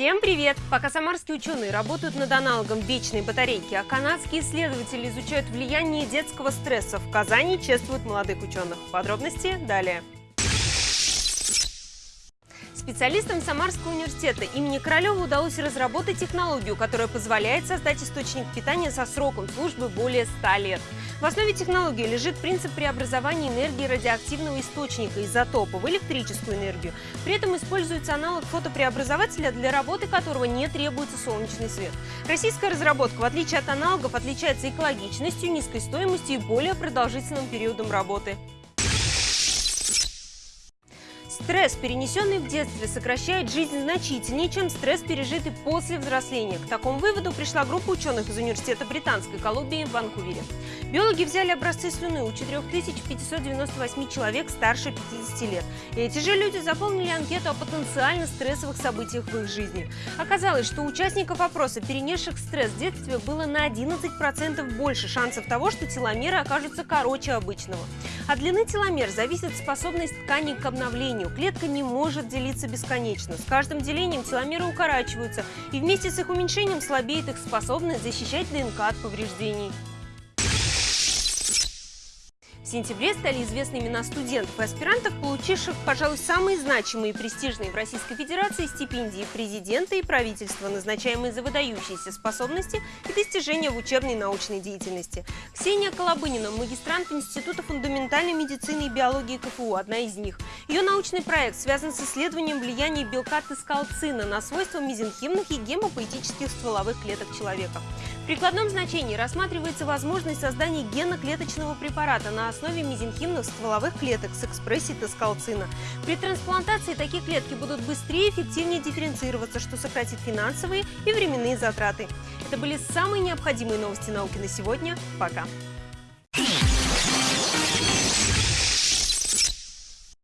Всем привет! Пока самарские ученые работают над аналогом вечной батарейки, а канадские исследователи изучают влияние детского стресса, в Казани чествуют молодых ученых. Подробности далее. Специалистам Самарского университета имени Королева удалось разработать технологию, которая позволяет создать источник питания со сроком службы более 100 лет. В основе технологии лежит принцип преобразования энергии радиоактивного источника изотопа в электрическую энергию. При этом используется аналог фотопреобразователя, для работы которого не требуется солнечный свет. Российская разработка, в отличие от аналогов, отличается экологичностью, низкой стоимостью и более продолжительным периодом работы. Стресс, перенесенный в детстве, сокращает жизнь значительнее, чем стресс, пережитый после взросления. К такому выводу пришла группа ученых из Университета Британской Колумбии в Ванкувере. Биологи взяли образцы слюны у 4598 человек старше 50 лет. И эти же люди заполнили анкету о потенциально стрессовых событиях в их жизни. Оказалось, что у участников опроса, перенесших стресс в детстве, было на 11% больше шансов того, что теломеры окажутся короче обычного. От длины теломер зависит способность тканей к обновлению. Клетка не может делиться бесконечно. С каждым делением теломеры укорачиваются, и вместе с их уменьшением слабеет их способность защищать ДНК от повреждений. В сентябре стали известны имена студентов и аспирантов, получивших, пожалуй, самые значимые и престижные в Российской Федерации стипендии президента и правительства, назначаемые за выдающиеся способности и достижения в учебной и научной деятельности. Ксения Колобынина, магистрант Института фундаментальной медицины и биологии КФУ, одна из них. Ее научный проект связан с исследованием влияния белка тескалцина на свойства мезенхимных и гемопоэтических стволовых клеток человека. В прикладном значении рассматривается возможность создания генно-клеточного препарата на основе мезенхимных стволовых клеток с экспрессией тескалцина. При трансплантации такие клетки будут быстрее и эффективнее дифференцироваться, что сократит финансовые и временные затраты. Это были самые необходимые новости науки на сегодня. Пока!